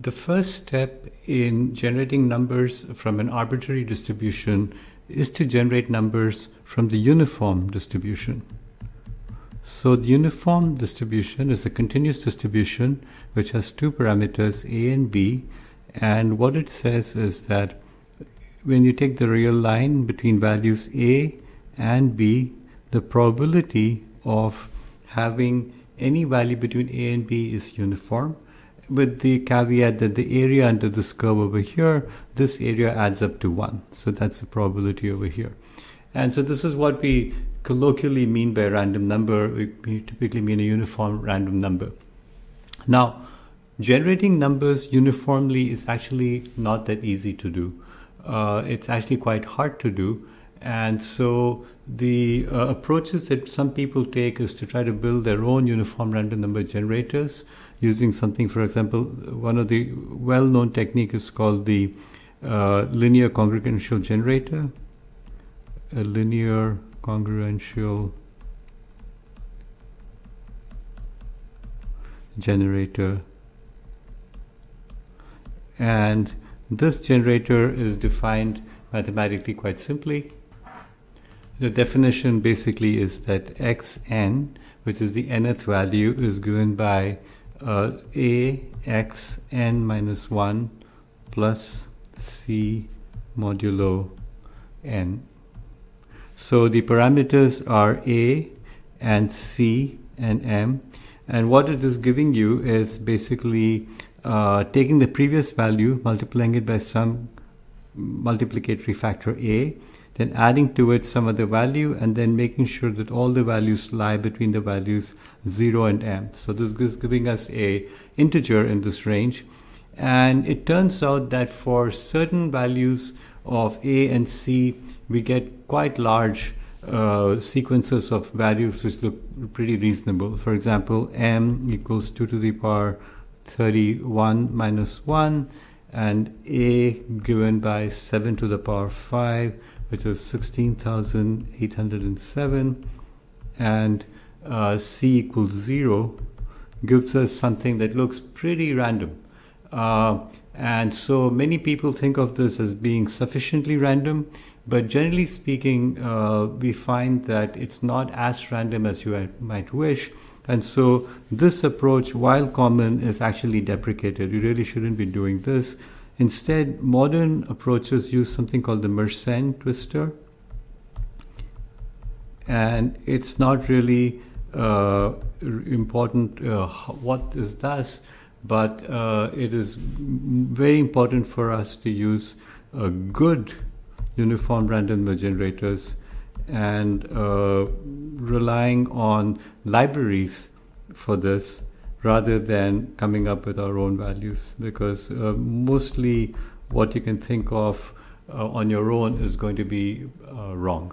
the first step in generating numbers from an arbitrary distribution is to generate numbers from the uniform distribution. So the uniform distribution is a continuous distribution which has two parameters a and b and what it says is that when you take the real line between values a and b the probability of having any value between a and b is uniform with the caveat that the area under this curve over here, this area adds up to 1. So that's the probability over here. And so this is what we colloquially mean by random number. We typically mean a uniform random number. Now, generating numbers uniformly is actually not that easy to do. Uh, it's actually quite hard to do. And so the uh, approaches that some people take is to try to build their own uniform random number generators using something, for example, one of the well-known technique is called the uh, linear congruential generator, a linear congruential generator. And this generator is defined mathematically quite simply. The definition basically is that xn, which is the nth value, is given by uh, a x n minus 1 plus c modulo n. So the parameters are a and c and m and what it is giving you is basically uh, taking the previous value multiplying it by some multiplicatory factor a then adding to it some other value and then making sure that all the values lie between the values 0 and m. So this is giving us a integer in this range and it turns out that for certain values of a and c we get quite large uh, sequences of values which look pretty reasonable. For example, m equals 2 to the power 31 minus 1 and a given by 7 to the power 5 which is 16,807 and uh, c equals 0 gives us something that looks pretty random. Uh, and so many people think of this as being sufficiently random, but generally speaking, uh, we find that it's not as random as you might wish. And so this approach, while common, is actually deprecated. You really shouldn't be doing this. Instead, modern approaches use something called the Mersenne twister. And it's not really uh, important uh, what this does, but uh, it is very important for us to use good uniform random number generators and uh, relying on libraries for this rather than coming up with our own values because uh, mostly what you can think of uh, on your own is going to be uh, wrong.